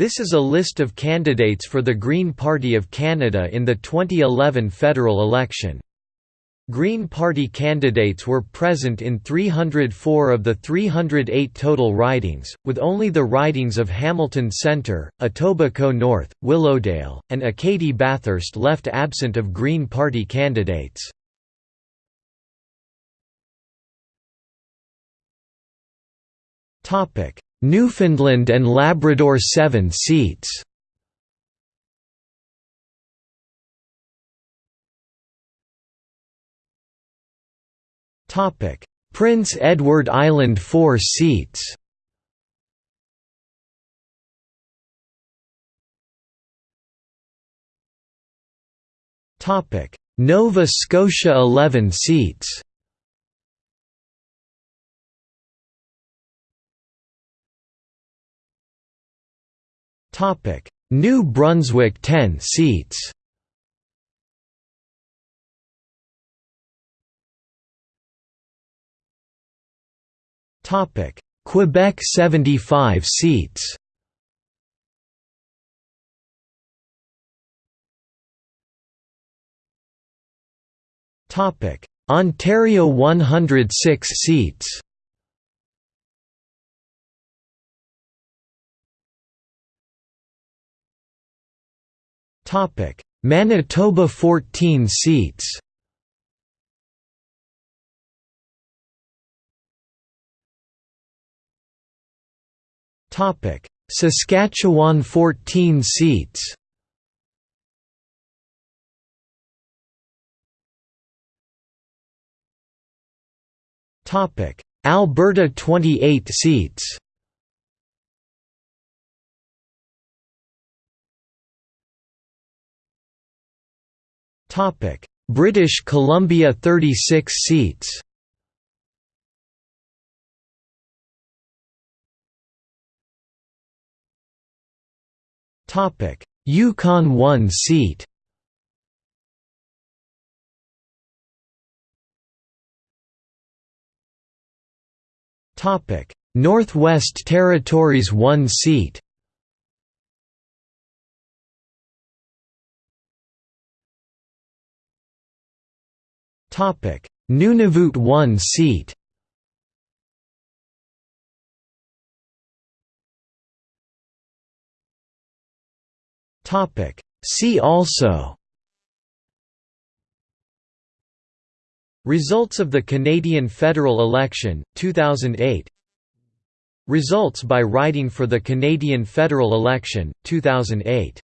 This is a list of candidates for the Green Party of Canada in the 2011 federal election. Green Party candidates were present in 304 of the 308 total ridings, with only the ridings of Hamilton Centre, Etobicoke North, Willowdale, and Acadie Bathurst left absent of Green Party candidates. Newfoundland and Labrador 7 seats. Prince Edward Island 4 seats. Nova Scotia 11 seats New Brunswick 10 seats. Quebec 75 seats. Ontario 106 seats Manitoba 14 seats. Topic: Saskatchewan 14 seats. Topic: Alberta 28 seats Topic: British Columbia 36 seats. Topic: Yukon 1 seat. Topic: Northwest Territories 1 seat. Nunavut 1 seat. See also. Results of the Canadian federal election, 2008 Results by riding for the Canadian federal election, 2008